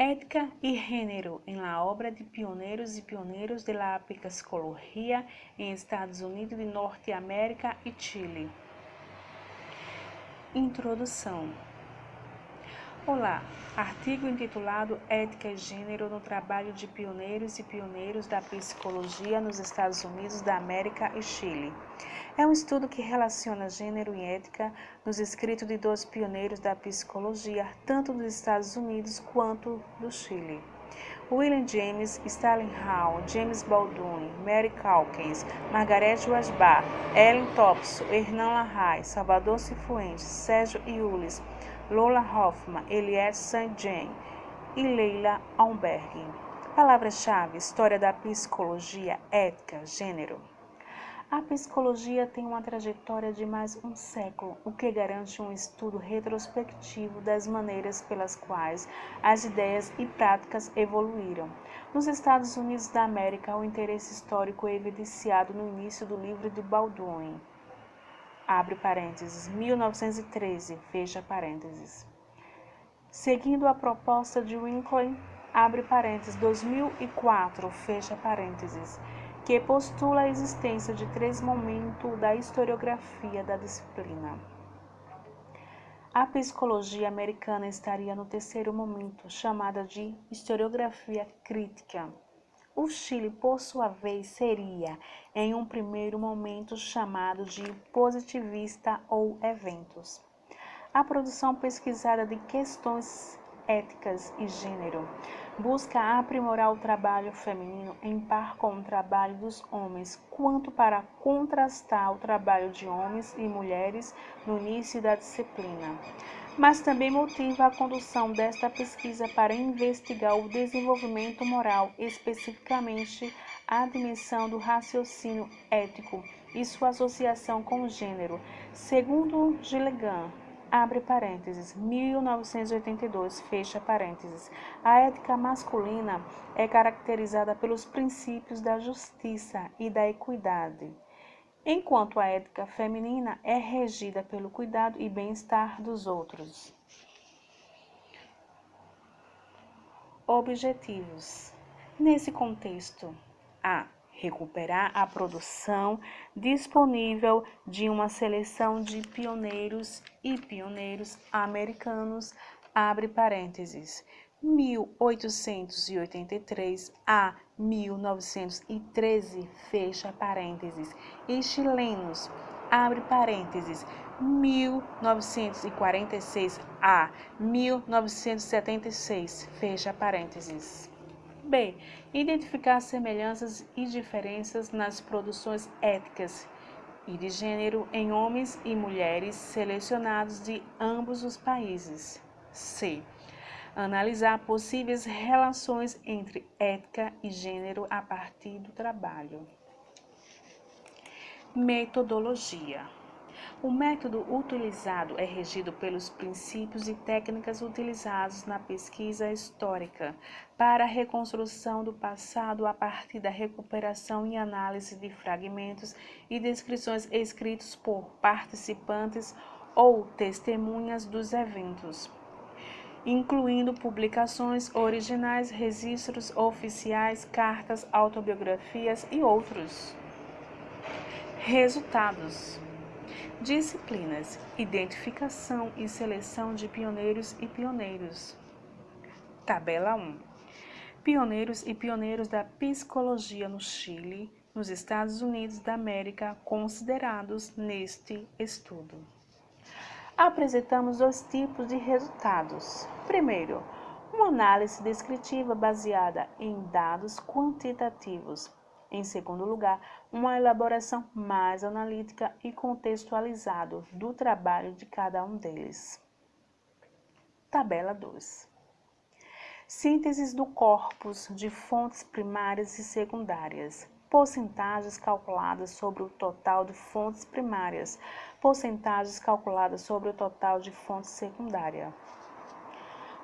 Ética y Género en la obra de pioneiros e pioneiros de la psicología em Estados Unidos de Norte-América e Chile. Introdução Olá, artigo intitulado Ética e Gênero no trabalho de pioneiros e pioneiros da psicologia nos Estados Unidos da América e Chile. É um estudo que relaciona gênero e ética nos escritos de dois pioneiros da psicologia, tanto dos Estados Unidos quanto do Chile. William James, Stalin Hall, James Baldwin, Mary Calkins, Margaret Wasbar, Ellen Thompson, Hernan Larraín, Salvador Cifuentes, Sérgio Iulis, Lola Hoffman, Eliette Saint-Jean e Leila Alberg. Palavra-chave: História da psicologia, ética, gênero. A psicologia tem uma trajetória de mais um século, o que garante um estudo retrospectivo das maneiras pelas quais as ideias e práticas evoluíram. Nos Estados Unidos da América, o interesse histórico é evidenciado no início do livro de Baldwin abre parênteses, 1913, fecha parênteses. Seguindo a proposta de Winkley, abre parênteses, 2004, fecha parênteses, que postula a existência de três momentos da historiografia da disciplina. A psicologia americana estaria no terceiro momento, chamada de historiografia crítica. O Chile, por sua vez, seria, em um primeiro momento, chamado de positivista ou eventos. A produção pesquisada de questões éticas e gênero busca aprimorar o trabalho feminino em par com o trabalho dos homens, quanto para contrastar o trabalho de homens e mulheres no início da disciplina mas também motiva a condução desta pesquisa para investigar o desenvolvimento moral, especificamente a dimensão do raciocínio ético e sua associação com o gênero. Segundo Gilligan, abre parênteses, 1982, fecha parênteses. A ética masculina é caracterizada pelos princípios da justiça e da equidade enquanto a ética feminina é regida pelo cuidado e bem-estar dos outros. Objetivos. Nesse contexto, a recuperar a produção disponível de uma seleção de pioneiros e pioneiros americanos, abre parênteses, 1883 a 1913, fecha parênteses, e chilenos, abre parênteses, 1946 a 1976, fecha parênteses. B. Identificar semelhanças e diferenças nas produções éticas e de gênero em homens e mulheres selecionados de ambos os países. C analisar possíveis relações entre ética e gênero a partir do trabalho. Metodologia. O método utilizado é regido pelos princípios e técnicas utilizados na pesquisa histórica para a reconstrução do passado a partir da recuperação e análise de fragmentos e descrições escritos por participantes ou testemunhas dos eventos incluindo publicações originais, registros oficiais, cartas, autobiografias e outros. Resultados: Disciplinas: Identificação e seleção de pioneiros e pioneiros. Tabela 1. Pioneiros e pioneiros da psicologia no Chile, nos Estados Unidos da América, considerados neste estudo apresentamos dois tipos de resultados. Primeiro, uma análise descritiva baseada em dados quantitativos. Em segundo lugar, uma elaboração mais analítica e contextualizada do trabalho de cada um deles. Tabela 2. Sínteses do corpus de fontes primárias e secundárias. Porcentagens calculadas sobre o total de fontes primárias porcentagens calculadas sobre o total de fontes secundárias.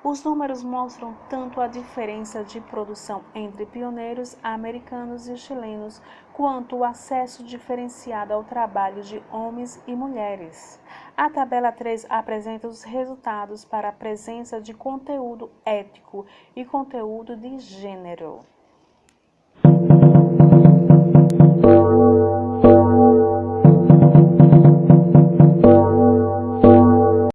Os números mostram tanto a diferença de produção entre pioneiros americanos e chilenos, quanto o acesso diferenciado ao trabalho de homens e mulheres. A tabela 3 apresenta os resultados para a presença de conteúdo ético e conteúdo de gênero.